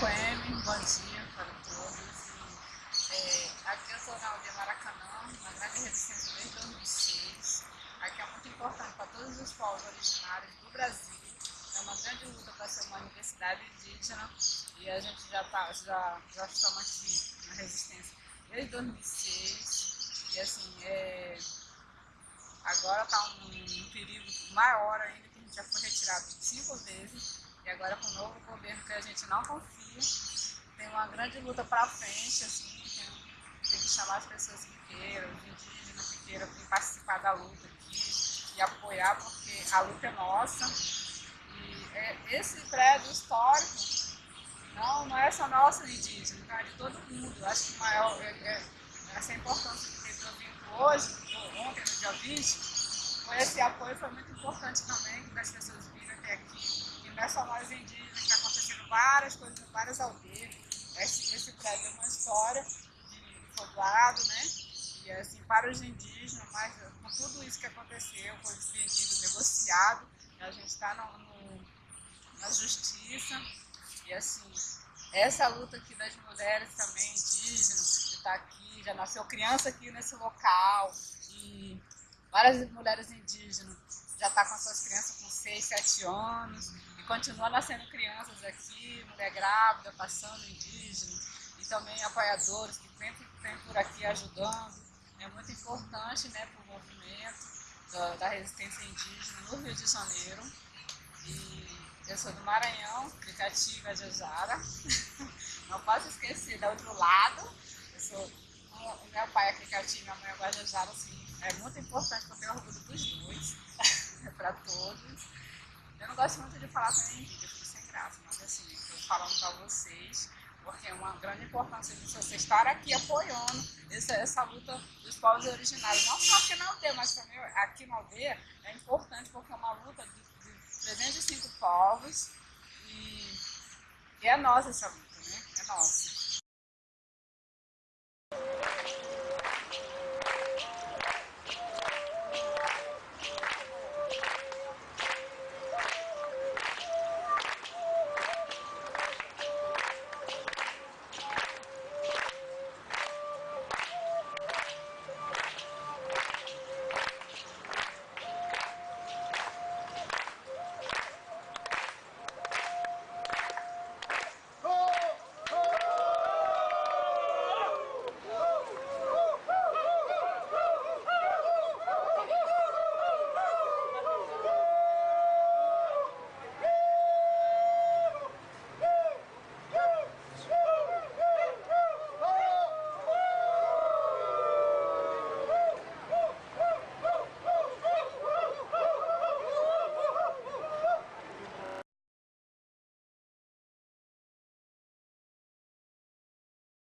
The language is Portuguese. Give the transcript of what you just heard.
Coeme, bom dia para todos. É, aqui eu estou na aldeia Maracanã, na grande resistência desde 2006. Aqui é muito importante para todos os povos originários do Brasil. É uma grande luta para ser uma universidade indígena e a gente já, tá, já, já estamos aqui na resistência desde 2006. E assim, é, agora está um, um perigo maior ainda, que a gente já foi retirado cinco vezes agora com o novo governo que a gente não confia, tem uma grande luta para frente, assim, tem, tem, que chamar as pessoas que queiram, os indígenas que queiram vir participar da luta aqui e apoiar, porque a luta é nossa. E é, esse prédio histórico não, não é só nosso indígena, tá? é de todo mundo. Acho que maior, é, é, essa importância que teve o evento hoje, ontem, no dia 20, foi esse apoio foi muito importante também, das pessoas virem até aqui não é só nós indígenas, está acontecendo várias coisas em várias aldeias. Esse, esse prédio é uma história de povoado, né? E assim, para os indígenas, mas com tudo isso que aconteceu, foi vendido, negociado, a gente está na justiça. E assim, essa luta aqui das mulheres também indígenas, de estar tá aqui, já nasceu criança aqui nesse local, e várias mulheres indígenas já estão tá com suas crianças com 6, 7 anos, continua nascendo crianças aqui, mulher grávida, passando indígena, e também apoiadores que sempre vêm por aqui ajudando. É muito importante né, para o movimento da, da, resistência indígena no Rio de Janeiro. E eu sou do Maranhão, de Catiga, Jajara. Não posso esquecer, do outro lado, eu sou, meu pai é Cricati, minha mãe Guajajara, assim, é muito importante porque eu orgulho dos dois, para todos. Eu não gosto muito de falar também em vídeo, eu fico sem graça, mas assim, estou falando para vocês, porque é uma grande importância de você estar aqui apoiando essa, essa luta dos povos originários. Não só aqui na aldeia, mas também aqui na aldeia é importante porque é uma luta de, de 305 povos e, e é nossa essa luta, né? É nossa.